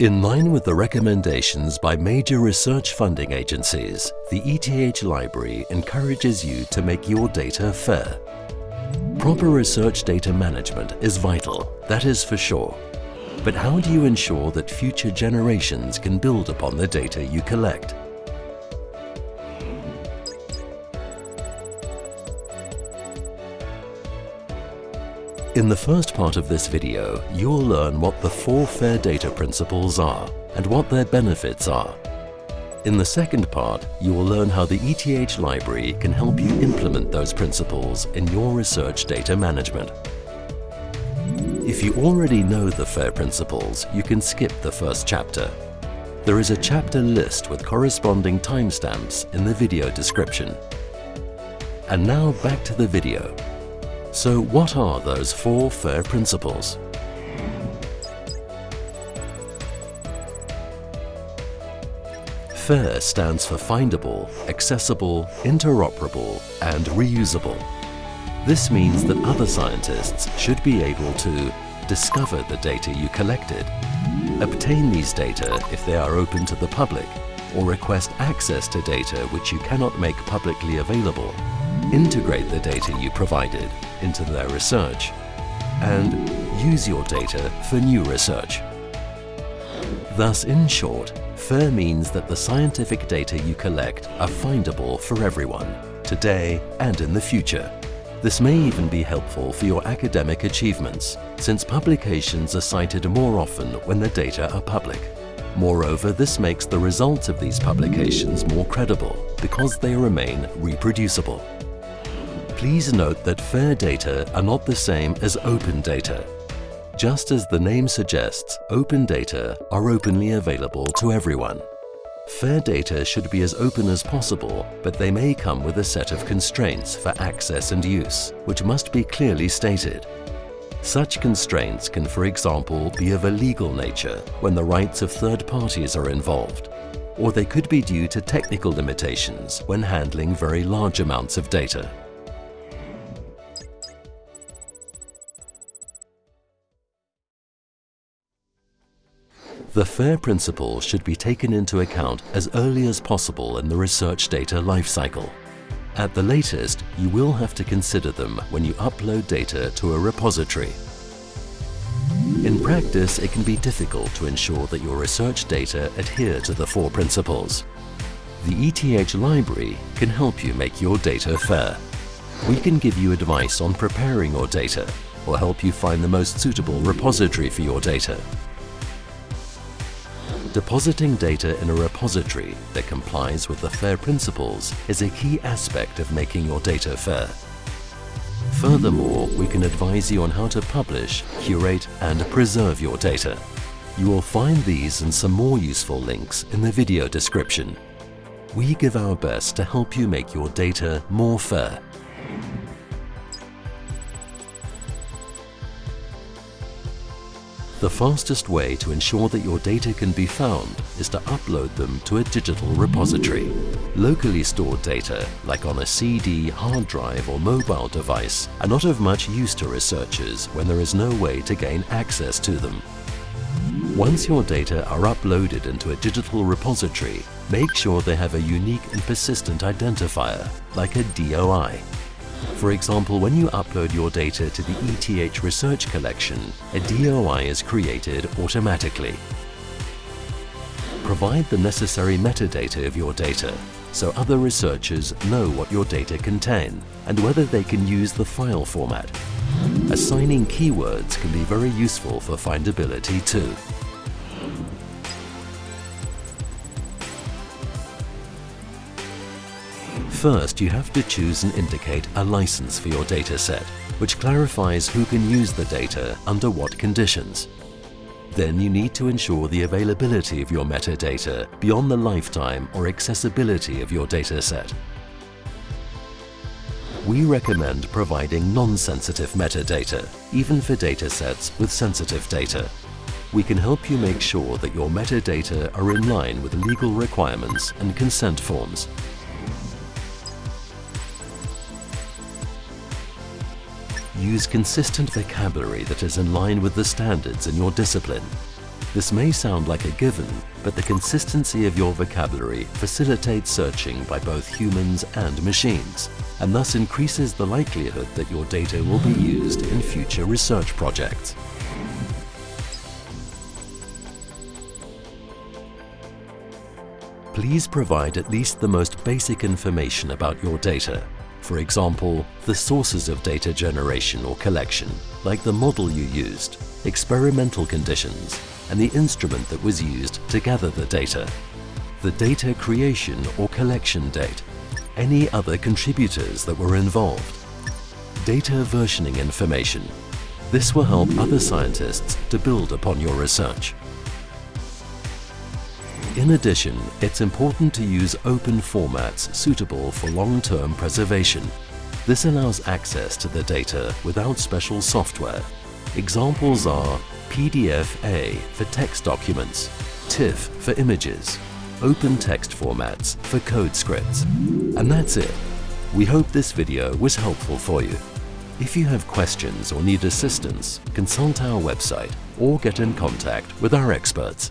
In line with the recommendations by major research funding agencies, the ETH Library encourages you to make your data fair. Proper research data management is vital, that is for sure. But how do you ensure that future generations can build upon the data you collect? In the first part of this video, you'll learn what the four FAIR data principles are and what their benefits are. In the second part, you will learn how the ETH library can help you implement those principles in your research data management. If you already know the FAIR principles, you can skip the first chapter. There is a chapter list with corresponding timestamps in the video description. And now back to the video. So what are those four FAIR principles? FAIR stands for findable, accessible, interoperable and reusable. This means that other scientists should be able to discover the data you collected, obtain these data if they are open to the public, or request access to data which you cannot make publicly available, integrate the data you provided into their research, and use your data for new research. Thus, in short, FAIR means that the scientific data you collect are findable for everyone, today and in the future. This may even be helpful for your academic achievements, since publications are cited more often when the data are public. Moreover, this makes the results of these publications more credible because they remain reproducible. Please note that FAIR data are not the same as open data. Just as the name suggests, open data are openly available to everyone. FAIR data should be as open as possible, but they may come with a set of constraints for access and use, which must be clearly stated. Such constraints can, for example, be of a legal nature when the rights of third parties are involved, or they could be due to technical limitations when handling very large amounts of data. The FAIR principle should be taken into account as early as possible in the research data lifecycle. At the latest, you will have to consider them when you upload data to a repository. In practice, it can be difficult to ensure that your research data adhere to the four principles. The ETH library can help you make your data fair. We can give you advice on preparing your data or help you find the most suitable repository for your data. Depositing data in a repository that complies with the FAIR principles is a key aspect of making your data fair. Furthermore, we can advise you on how to publish, curate and preserve your data. You will find these and some more useful links in the video description. We give our best to help you make your data more fair The fastest way to ensure that your data can be found is to upload them to a digital repository. Locally stored data, like on a CD, hard drive or mobile device, are not of much use to researchers when there is no way to gain access to them. Once your data are uploaded into a digital repository, make sure they have a unique and persistent identifier, like a DOI. For example, when you upload your data to the ETH Research Collection, a DOI is created automatically. Provide the necessary metadata of your data so other researchers know what your data contain and whether they can use the file format. Assigning keywords can be very useful for findability too. First, you have to choose and indicate a license for your dataset, which clarifies who can use the data under what conditions. Then you need to ensure the availability of your metadata beyond the lifetime or accessibility of your dataset. We recommend providing non-sensitive metadata, even for datasets with sensitive data. We can help you make sure that your metadata are in line with legal requirements and consent forms Use consistent vocabulary that is in line with the standards in your discipline. This may sound like a given, but the consistency of your vocabulary facilitates searching by both humans and machines, and thus increases the likelihood that your data will be used in future research projects. Please provide at least the most basic information about your data. For example, the sources of data generation or collection, like the model you used, experimental conditions, and the instrument that was used to gather the data, the data creation or collection date, any other contributors that were involved, data versioning information. This will help other scientists to build upon your research. In addition, it's important to use open formats suitable for long-term preservation. This allows access to the data without special software. Examples are PDF-A for text documents, TIFF for images, open text formats for code scripts. And that's it. We hope this video was helpful for you. If you have questions or need assistance, consult our website or get in contact with our experts.